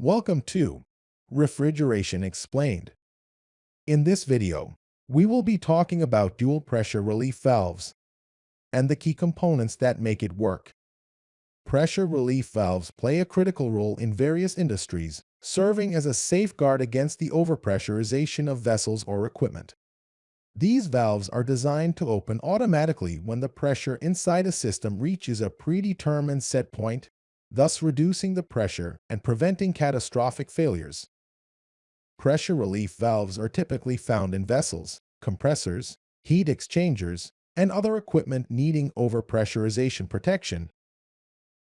Welcome to Refrigeration Explained. In this video, we will be talking about dual pressure relief valves and the key components that make it work. Pressure relief valves play a critical role in various industries, serving as a safeguard against the overpressurization of vessels or equipment. These valves are designed to open automatically when the pressure inside a system reaches a predetermined set point thus reducing the pressure and preventing catastrophic failures. Pressure relief valves are typically found in vessels, compressors, heat exchangers, and other equipment needing overpressurization protection.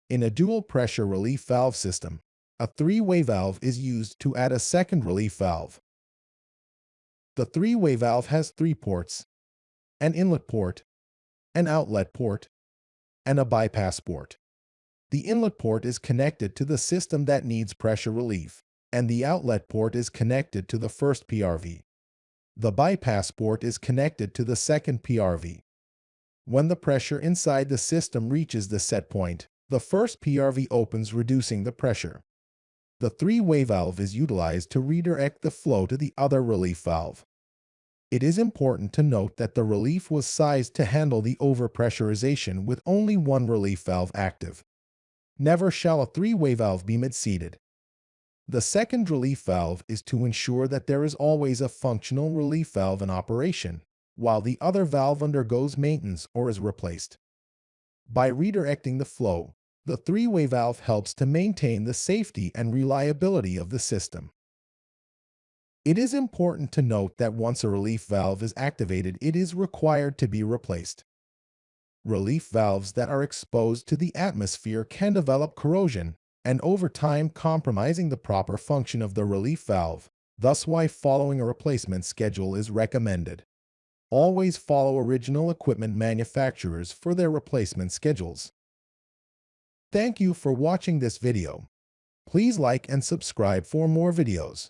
In a dual pressure relief valve system, a three-way valve is used to add a second relief valve. The three-way valve has three ports, an inlet port, an outlet port, and a bypass port. The inlet port is connected to the system that needs pressure relief, and the outlet port is connected to the first PRV. The bypass port is connected to the second PRV. When the pressure inside the system reaches the set point, the first PRV opens reducing the pressure. The three-way valve is utilized to redirect the flow to the other relief valve. It is important to note that the relief was sized to handle the overpressurization with only one relief valve active. Never shall a three-way valve be mid-seated. The second relief valve is to ensure that there is always a functional relief valve in operation, while the other valve undergoes maintenance or is replaced. By redirecting the flow, the three-way valve helps to maintain the safety and reliability of the system. It is important to note that once a relief valve is activated, it is required to be replaced relief valves that are exposed to the atmosphere can develop corrosion and over time compromising the proper function of the relief valve, thus why following a replacement schedule is recommended. Always follow original equipment manufacturers for their replacement schedules. Thank you for watching this video. Please like and subscribe for more videos.